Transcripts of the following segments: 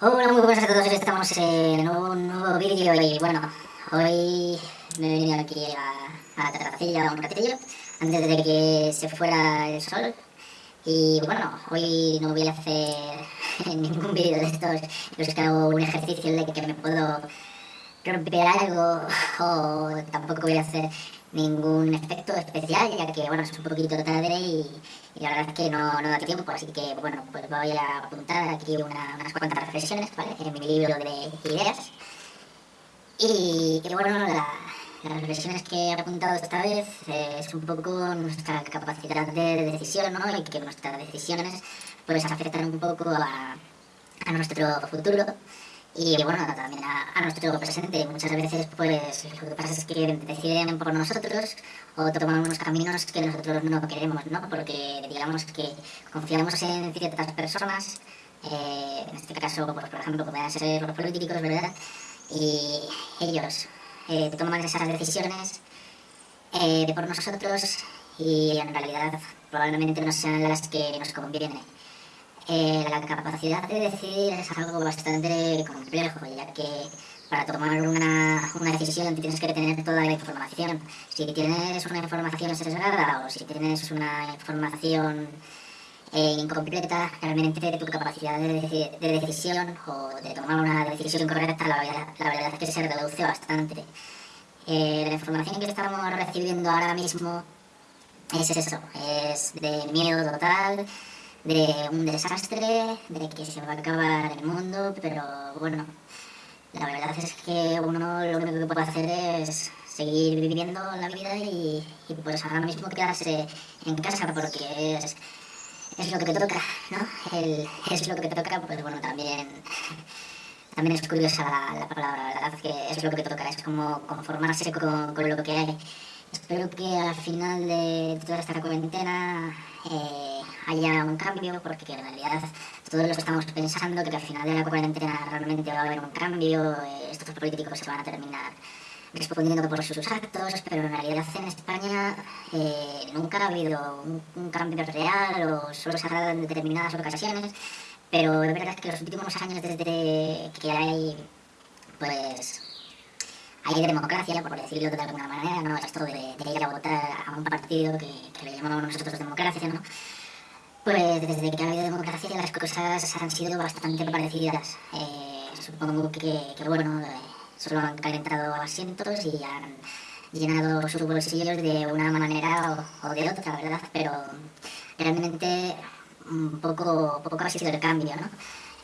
Hola, muy buenas a todos. Estamos en un nuevo vídeo y bueno, hoy me he venido aquí a, a la un ratillo antes de que se fuera el sol. Y bueno, hoy no voy a hacer ningún vídeo de estos en los que hago un ejercicio de que me puedo romper algo o tampoco voy a hacer ningún efecto especial, ya que bueno, es un poquito tarde y, la verdad es que no, no da tiempo, así que bueno, pues voy a apuntar aquí unas cuantas reflexiones, ¿vale? En mi libro de ideas. Y, bueno, las reflexiones que he apuntado esta vez es un poco nuestra capacidad de decisión, ¿no? Y que nuestras decisiones pues afectan un poco a, a nuestro futuro y bueno, también a, nuestro presente. Muchas veces pues lo que pasa es que deciden por nosotros o toman unos caminos que nosotros no queremos, ¿no? Porque digamos que confiamos en ciertas personas, eh, en este caso, pues, por ejemplo, pueden ser los políticos, ¿verdad? Y ellos eh, toman esas decisiones eh, por nosotros y en realidad probablemente no sean las que nos convienen. Eh, la capacidad de decidir es algo bastante complejo, ya que para tomar una, una, decisión tienes que tener toda la información. Si tienes una información sesgada o si tienes una información eh, incompleta, realmente tu capacidad de, de, decisión o de tomar una decisión correcta, la, la verdad es que se reduce bastante. Eh, la información que estamos recibiendo ahora mismo es eso, es de miedo total, de un desastre, de que se va a acabar el mundo, pero bueno, la verdad es que uno lo único que puede hacer es seguir viviendo la vida y, pues ahora mismo quedarse en casa porque es, es lo que te toca, ¿no? El, es lo que te toca, pues bueno, también, también es curiosa la, la palabra, la verdad que es lo que te toca, es como conformarse con, con lo que hay. Espero que al final de toda esta cuarentena eh, haya un cambio, porque en realidad todos los que estamos pensando que al final de la cuarentena realmente va a haber un cambio, eh, estos políticos se van a terminar respondiendo por sus actos, pero en realidad en España eh, nunca ha habido un, cambio real o solo se ha dado en determinadas ocasiones, pero es verdad que los últimos años desde que hay pues hay democracia, por decirlo de alguna manera, ¿no? Esto de, de ir a votar a un partido que, que le llamamos nosotros democracia, ¿no? Pues desde que ha habido democracia las cosas han sido bastante parecidas. Eh, supongo que, que bueno, eh, solo han calentado asientos y han llenado sus bolsillos de una manera o, de otra, ¿verdad? Pero realmente poco, poco ha sido el cambio, ¿no?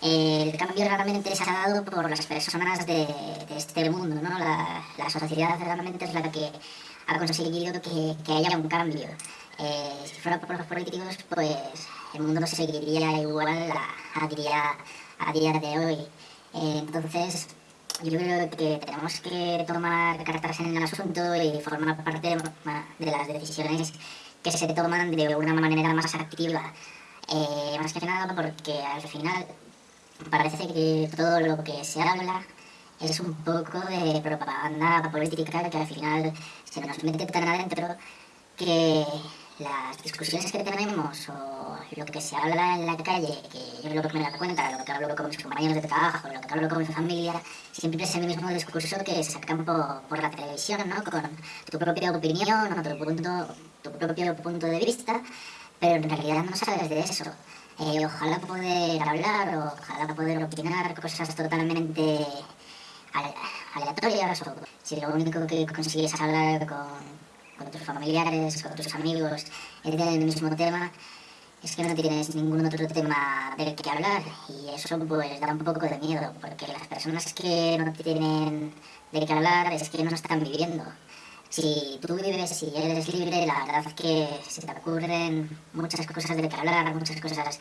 el cambio realmente se ha dado por las personas de, de este mundo, ¿no? La, la, sociedad realmente es la que ha conseguido que, que haya un cambio. Eh, si fuera por los políticos, pues el mundo seguiría igual a, a, día, a día de hoy. Eh, entonces, yo creo que tenemos que tomar cartas en el asunto y formar parte de las decisiones que se toman de una manera más activa. Eh, más que nada porque al final parece que todo lo que se habla es un poco de propaganda política que al final se nos mete tan adentro que las discusiones que tenemos o lo que se habla en la calle, que yo lo que me da cuenta, lo que hablo con mis compañeros de trabajo, lo que hablo con mi familia, siempre es el mismo discurso que sacan por, por la televisión, ¿no? Con tu propia opinión o tu, punto, tu propio punto de vista, pero en realidad no sabes de eso. Eh, ojalá poder hablar ojalá poder opinar cosas totalmente aleatorias o si lo único que consigues hablar con, con tus familiares, con tus amigos es del mismo tema, es que no tienes ningún otro tema del que hablar. Y eso pues da un poco de miedo porque las personas que no tienen de qué hablar es que no están viviendo. Si tú vives, si eres libre, la verdad es que se te ocurren muchas cosas de que hablar, muchas cosas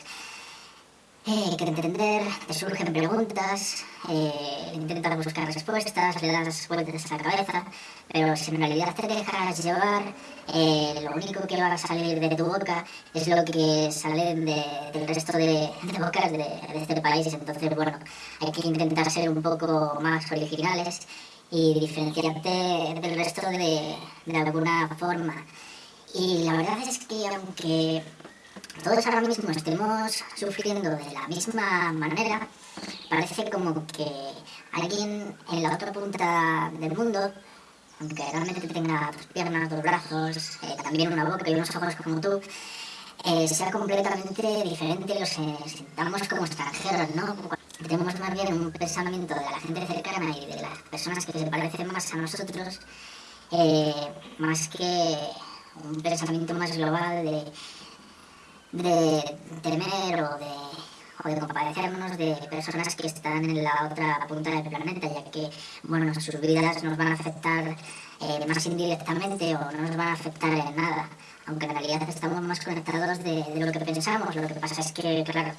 eh, que entender, te surgen preguntas, eh, intentas buscar respuestas, le das vueltas a la cabeza, pero si en realidad te dejas llevar, eh, lo único que va a salir de tu boca es lo que sale de, del resto de, de bocas de, de este país, entonces bueno, hay que intentar ser un poco más originales y diferenciarte del resto de, de alguna forma. Y la verdad es que aunque todos ahora mismo estemos sufriendo de la misma manera, parece como que alguien en la otra punta del mundo, aunque realmente tenga dos piernas, dos brazos, eh, también una boca y unos ojos como tú, eh, sea completamente diferente los eh, sintamos como extranjeros, ¿no? Tenemos más bien un pensamiento de la gente cercana y de las personas que se parecen más a nosotros, eh, más que un pensamiento más global de, de temer o de, o de compadecernos de personas que están en la otra punta del planeta, ya que, bueno, sus vidas nos van a afectar eh, más indirectamente o no nos van a afectar en nada aunque en realidad estamos más conectados de, de, lo que pensamos. Lo que pasa es que, claro,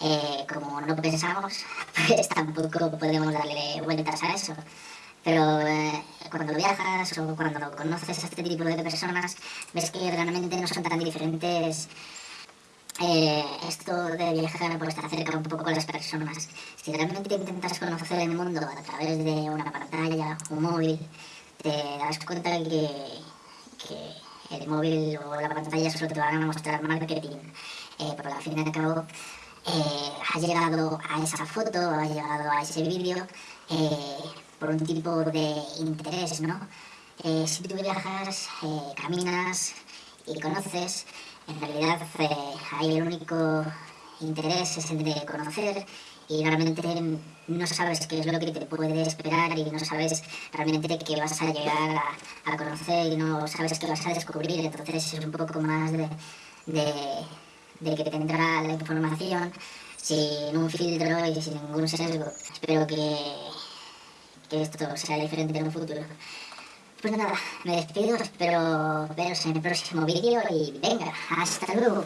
eh, como no pensamos, pues tampoco podemos darle vueltas a eso. Pero eh, cuando viajas o cuando conoces a este tipo de personas, ves que realmente no son tan diferentes. Eh, esto de viajar pues te acerca un poco con las personas. Si realmente intentas conocer el mundo a través de una pantalla, un móvil, te das cuenta que, que el móvil o la pantalla solo te van a mostrar marketing, eh, pero al fin y al cabo eh, has llegado a esa foto, has llegado a ese vídeo eh, por un tipo de interés, ¿no? Eh, si tú viajas, eh, caminas y conoces, en realidad eh, ahí el único interés es el de conocer y realmente no sabes qué es lo que te puede esperar y no sabes realmente qué vas a llegar a, a conocer y no sabes qué vas a descubrir, entonces es un poco más de, de, de que te tendrá la información sin un filtro y sin ningún sesgo. Espero que, que esto sea diferente en un futuro. Pues nada, me despido, espero veros en el próximo vídeo y venga, hasta luego.